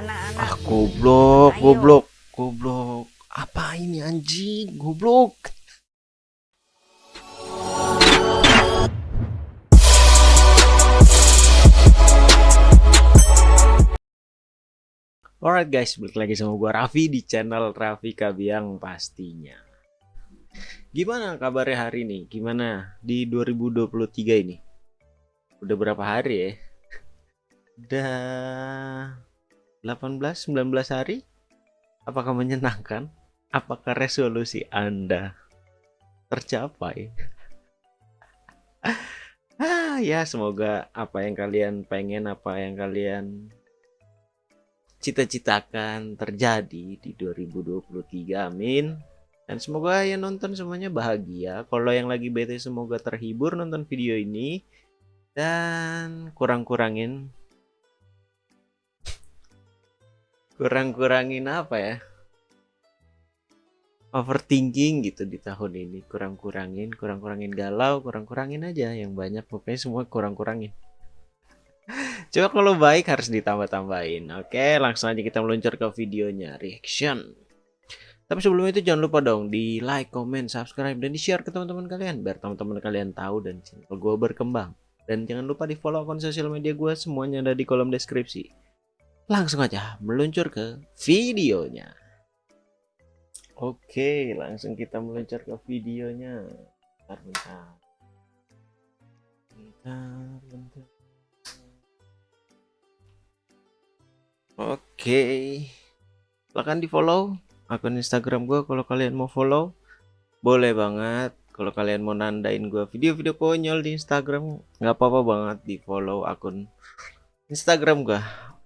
anak-anak Ah, goblok, Ayo. goblok, goblok. Apa ini anjing? Goblok. Alright guys, balik lagi sama gua Raffi di channel Raffi Kabiang pastinya. Gimana kabarnya hari ini? Gimana di 2023 ini? Udah berapa hari ya? Udah 18 19 hari? Apakah menyenangkan? Apakah resolusi Anda tercapai? ah, ya semoga apa yang kalian pengen, apa yang kalian cita-citakan terjadi di 2023. Amin. Dan semoga yang nonton semuanya bahagia. Kalau yang lagi bete semoga terhibur nonton video ini dan kurang-kurangin kurang-kurangin apa ya? Overthinking gitu di tahun ini. Kurang-kurangin kurang-kurangin galau kurang-kurangin aja yang banyak. Pokoknya semua kurang-kurangin. Coba kalau baik harus ditambah-tambahin. Oke langsung aja kita meluncur ke videonya. Reaction. Tapi sebelum itu jangan lupa dong di like, comment, subscribe, dan di share ke teman-teman kalian. Biar teman-teman kalian tahu dan channel gue berkembang. Dan jangan lupa di follow akun sosial media gue semuanya ada di kolom deskripsi. Langsung aja meluncur ke videonya. Oke, langsung kita meluncur ke videonya. Bentar, bentar. Bentar, bentar. Oke. Silahkan di follow akun Instagram gue kalau kalian mau follow. Boleh banget. Kalau kalian mau nandain gue video-video konyol di Instagram, nggak apa-apa banget di follow akun Instagram gue.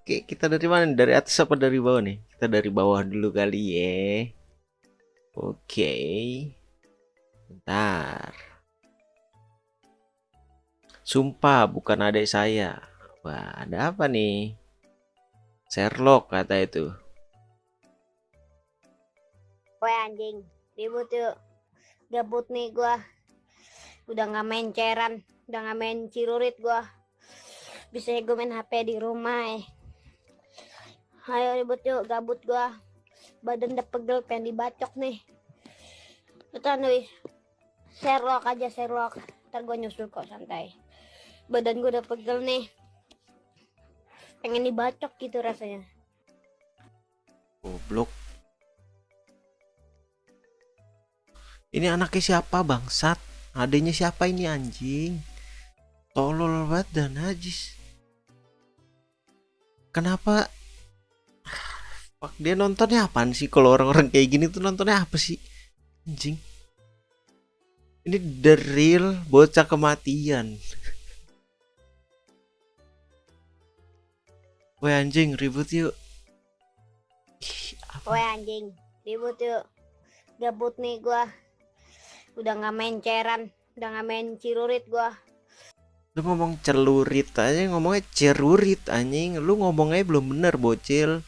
Oke, kita dari mana? Dari atas apa dari bawah nih? Kita dari bawah dulu kali ya. Oke. Bentar. Sumpah bukan adik saya. Wah, ada apa nih? Sherlock kata itu. Woi anjing ribut yuk gabut nih gua udah nggak main ceran udah nggak main cirurit gua bisa gue main HP di rumah eh ayo ribut yuk gabut gua badan udah pegel pengen dibacok nih betul nih Sherlock aja Sherlock ntar gua nyusul kok santai badan gua udah pegel nih pengen dibacok gitu rasanya Goblok. Ini anaknya siapa bangsat? Adanya siapa ini anjing? Tolol banget dan najis. Kenapa? Fuck, dia nontonnya apaan sih? Kalau orang-orang kayak gini tuh nontonnya apa sih? Anjing. Ini the real bocah kematian. Woi anjing ribut yuk. Woi anjing, ribut yuk. Gabut nih gua. Udah nggak main ceran, udah nggak main cirurit gua. Lu ngomong celurit aja ngomongnya cerurit anjing. Lu ngomongnya belum bener bocil.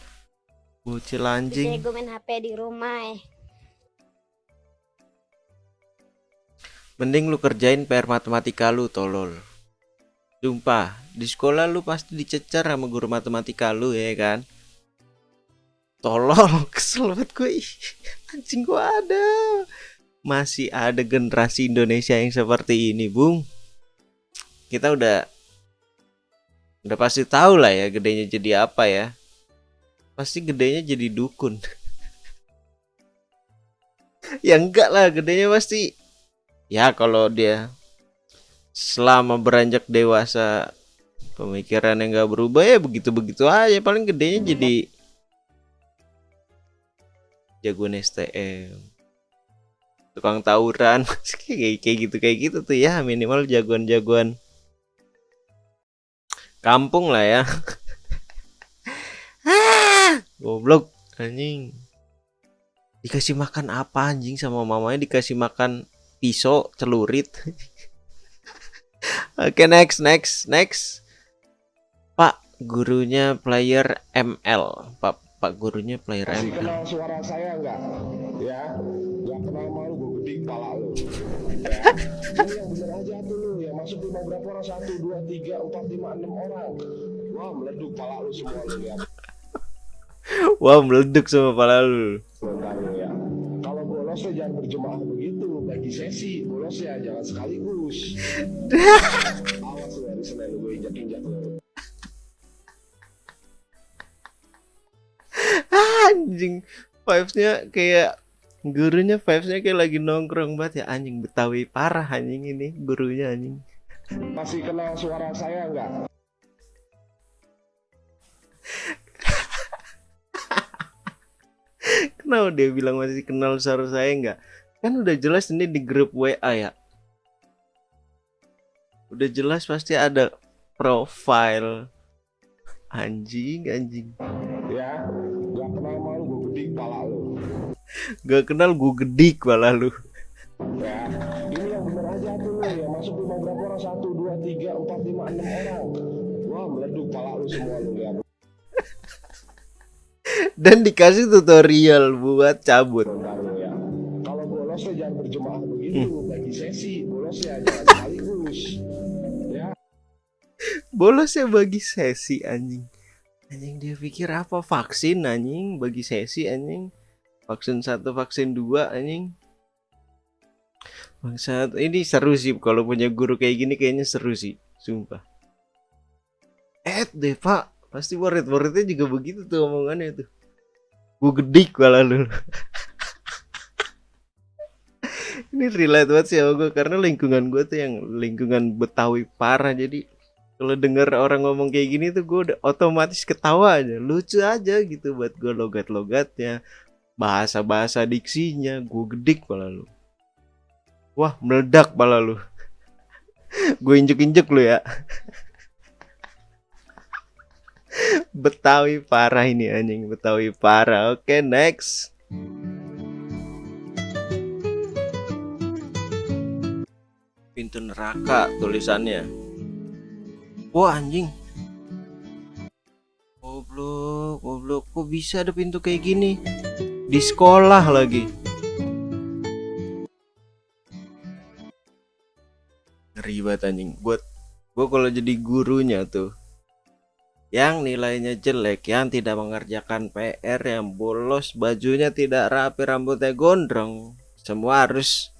Bocil anjing. gue main HP di rumah eh. Mending lu kerjain PR matematika lu tolol. Sumpah, di sekolah lu pasti dicecer sama guru matematika lu ya kan. Tolol, kesel banget gue. Anjing gua ada. Masih ada generasi Indonesia yang seperti ini, Bung. Kita udah udah pasti tahu lah ya gedenya jadi apa ya. Pasti gedenya jadi dukun. ya enggak lah, gedenya pasti. Ya kalau dia selama beranjak dewasa pemikirannya nggak berubah ya begitu-begitu aja. Paling gedenya jadi jagoan STM tukang tawuran. Kayak kayak gitu kayak gitu tuh ya minimal jagoan-jagoan kampung lah ya goblok anjing dikasih makan apa anjing sama mamanya dikasih makan pisau celurit oke next next next pak gurunya player ML pak pak gurunya player Masih ML kenal suara saya enggak? Ya, nggak kenal malu gue gede kepala lu. Ya, yang bener aja tuh lu, yang masuk lima berapa orang? Satu, dua, tiga, empat, lima, enam orang. Wah, meleduk kepala lu semua lu lihat. Wah meleduk sama pala lu. Ya. Kalau bolos ya jangan berjemaah begitu, bagi sesi. Bolos ya jangan sekaligus. Awas lu hari Senin gue injak-injak lu. Anjing vibesnya kayak gurunya vibesnya kayak lagi nongkrong banget ya anjing Betawi parah anjing ini gurunya anjing. Masih kenal suara saya nggak? Kenapa dia bilang masih kenal suara saya nggak? Kan udah jelas ini di grup WA ya. Udah jelas pasti ada profile. Anjing, anjing. Ya, nggak kenal malu gue gede kepala lu. Gak kenal gue gedik malah lu. Ya, Dan dikasih tutorial buat cabut. Kalau bolos ya jangan berjemaah begitu, bagi sesi. Bolos ya jangan sekaligus. Ya, Bolos ya bagi sesi anjing. Anjing dia pikir apa vaksin anjing bagi sesi anjing. Vaksin satu, vaksin dua anjing. Bangsat, ini seru sih kalau punya guru kayak gini kayaknya seru sih, sumpah. Eh deh pak, pasti murid-muridnya juga begitu tuh omongannya tuh. Gue gedik malah lu. ini relate banget sih gue karena lingkungan gue tuh yang lingkungan Betawi parah. Jadi kalau denger orang ngomong kayak gini tuh gue udah otomatis ketawa aja. Lucu aja gitu buat gue logat-logatnya bahasa-bahasa diksinya. Gue gedik malah lu. Wah meledak malah lu. Gue injek-injek lu ya Betawi parah ini anjing. Betawi parah. Oke next. Pintu neraka tulisannya. Wah anjing. Goblok goblok. Kok bisa ada pintu kayak gini? Di sekolah lagi. Ngeri banget anjing. Buat gua kalau jadi gurunya tuh yang nilainya jelek yang tidak mengerjakan PR yang bolos bajunya tidak rapi rambutnya gondrong. Semua harus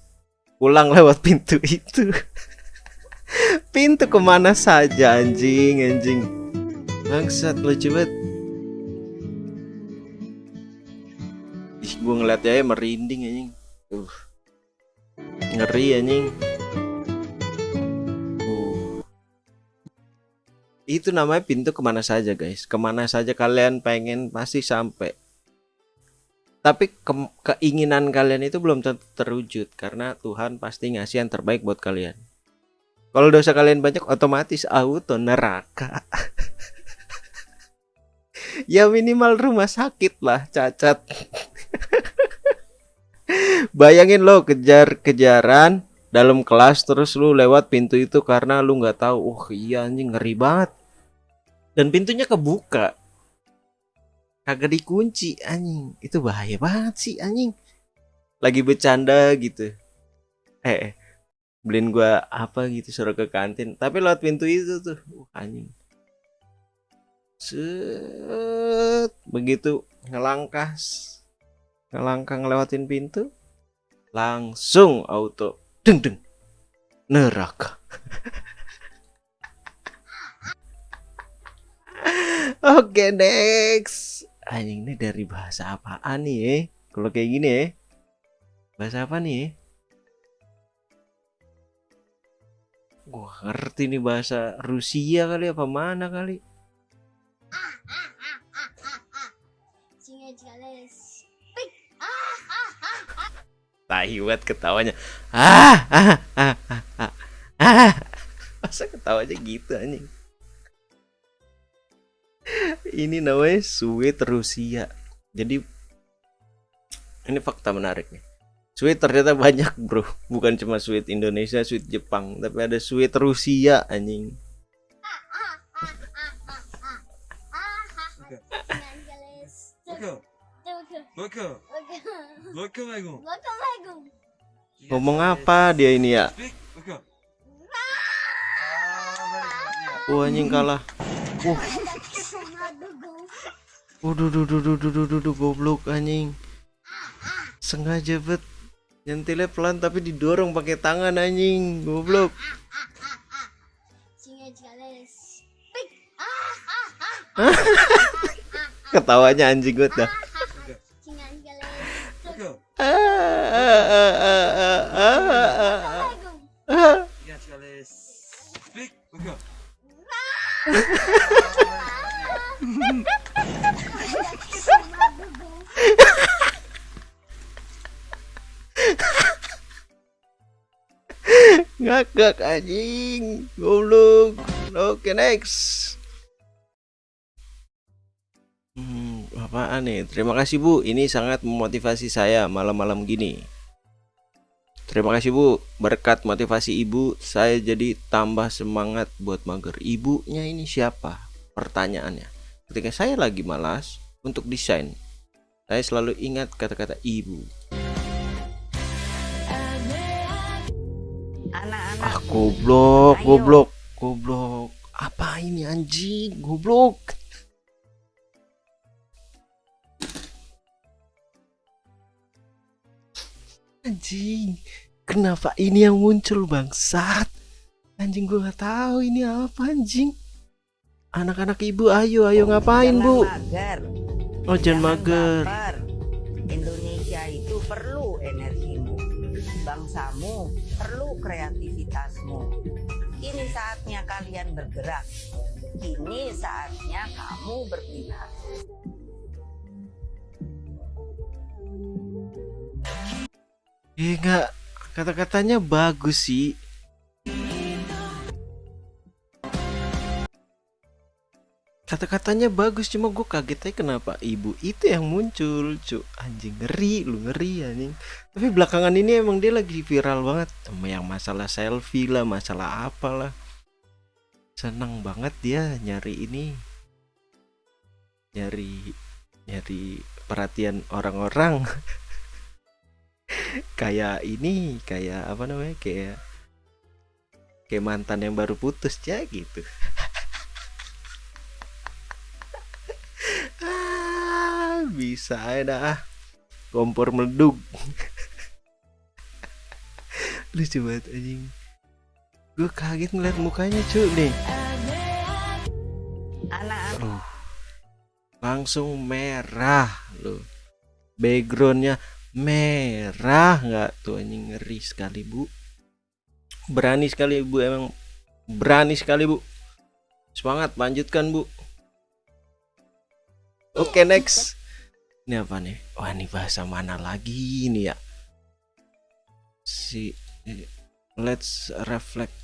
pulang lewat pintu itu. Pintu ke mana saja anjing anjing. Bangsat lucu banget. Ih gue ngeliat aja merinding anjing. Uh. Ngeri anjing itu namanya pintu ke mana saja guys ke mana saja kalian pengen pasti sampai tapi ke- keinginan kalian itu belum terwujud karena Tuhan pasti ngasih yang terbaik buat kalian. Kalau dosa kalian banyak otomatis auto neraka. ya minimal rumah sakit lah cacat. Bayangin lo kejar-kejaran dalam kelas terus lu lewat pintu itu karena lu nggak tahu. Oh iya anjing ngeri banget. Dan pintunya kebuka. Kagak dikunci anjing. Itu bahaya banget sih anjing. Lagi bercanda gitu. Eh eh, beliin gua apa gitu suruh ke kantin. Tapi lewat pintu itu tuh. Uh, anjing. Set. Begitu ngelangkah ngelangkah ngelewatin pintu. Langsung auto. Deng deng. Neraka Oke next Anjing ini dari bahasa apaan nih eh? Kalau kayak gini ya Bahasa apa nih eh? Gua ngerti nih bahasa Rusia kali apa mana kali. Tai banget ketawanya ah, ah, ah, ah, ah, ah. Masa ketawanya gitu anjing Ini namanya sweet Rusia. Jadi Ini fakta menarik nih. Sweet ternyata banyak bro. Bukan cuma sweet Indonesia, sweet Jepang. Tapi ada sweet Rusia anjing. Ngomong apa dia ini ya. Wah anjing kalah Waduh, duh, duh, duh, duh, duh, duh, duh, goblok anjing. Sengaja bet nyentilnya pelan tapi didorong pakai tangan anjing, goblok. Ketawanya anjing gue dah. Ngakak anjing, goblok. Oke next. Hmm, apaan nih? Terima kasih Bu, ini sangat memotivasi saya malam-malam gini. Terima kasih Bu, berkat motivasi Ibu, saya jadi tambah semangat buat mager. Ibunya ini siapa? Pertanyaannya. Ketika saya lagi malas untuk desain, saya selalu ingat kata-kata ibu. Anak-anak Ah, goblok, Ayo. goblok, goblok. Apa ini anjing? Goblok. Anjing, kenapa ini yang muncul bangsat? Anjing gua nggak tahu ini apa anjing. Anak-anak ibu, ayo, ayo ngapain jangan bu? mager. Oh jangan mager. baper. Kreativitasmu. Kini saatnya kalian bergerak. Kini saatnya kamu berpihak. Nggak, kata-katanya bagus sih. Kata-katanya bagus cuma gue kaget aja kenapa ibu itu yang muncul cu. Anjing ngeri lu ngeri anjing. Tapi belakangan ini emang dia lagi viral banget. Sama yang masalah selfie lah masalah apalah. Seneng banget dia nyari ini. Nyari nyari perhatian orang-orang. Kayak ini kayak apa namanya kayak kayak mantan yang baru putus ya gitu bisa aja dah. Kompor meleduk. Lucu banget anjing. Gue kaget ngeliat mukanya cuy nih langsung merah loh. Backgroundnya merah nggak tuh anjing? Ngeri sekali bu. Berani sekali bu emang. Berani sekali bu. Semangat lanjutkan bu. Oke next ini apa nih? Wah ini bahasa mana lagi nih ya? Si let's reflect.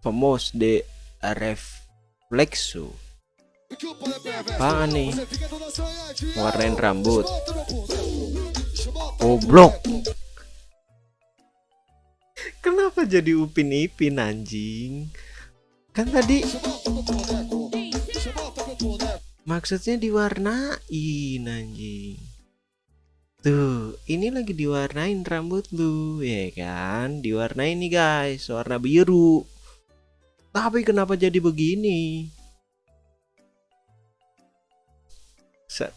Famous de reflexo. Apaan nih? Warnain rambut. Goblok. Kenapa jadi Upin Ipin anjing? Kan tadi maksudnya diwarnain anjing. Tuh, ini lagi diwarnain rambut lu, ya kan? Diwarnain nih guys, warna biru. Tapi kenapa jadi begini? Set,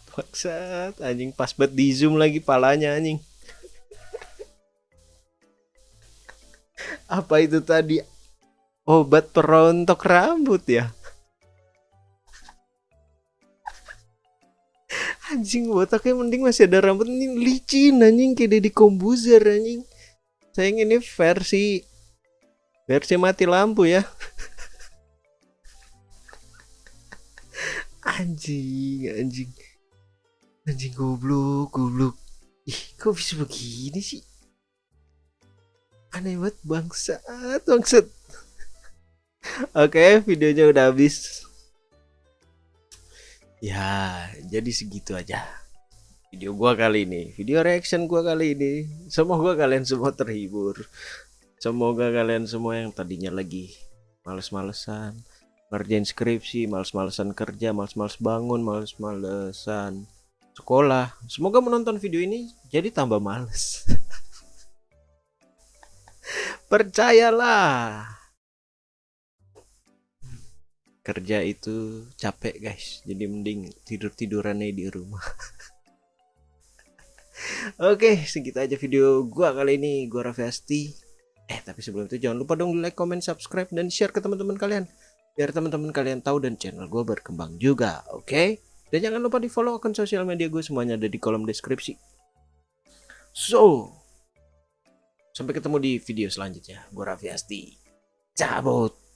anjing pas banget di zoom lagi palanya anjing. Apa itu tadi? Obat perontok rambut ya? Anjing botaknya mending masih ada rambut ini licin anjing kayak Deddy Kombuzer anjing. Sayang ini versi versi mati lampu ya. anjing, anjing. Anjing goblok, goblok. Ih, kok bisa begini sih? Aneh banget bangsat, bangsat. Oke, videonya udah habis. Ya, jadi segitu aja. Video gua kali ini, video reaction gua kali ini. Semoga kalian semua terhibur. Semoga kalian semua yang tadinya lagi males-malesan, ngerjain skripsi, males-malesan kerja, males-males bangun, males-malesan sekolah. Semoga menonton video ini jadi tambah males. Percayalah. Kerja itu capek guys. Jadi mending tidur tidurannya di rumah. Oke segitu aja video gua kali ini. Gua Raffi Asti. Eh tapi sebelum itu jangan lupa dong like comment subscribe dan share ke teman-teman kalian. Biar teman-teman kalian tahu dan channel gua berkembang juga oke? Dan jangan lupa di follow akun sosial media gue semuanya ada di kolom deskripsi. So sampai ketemu di video selanjutnya. Gua Raffi Asti. Cabut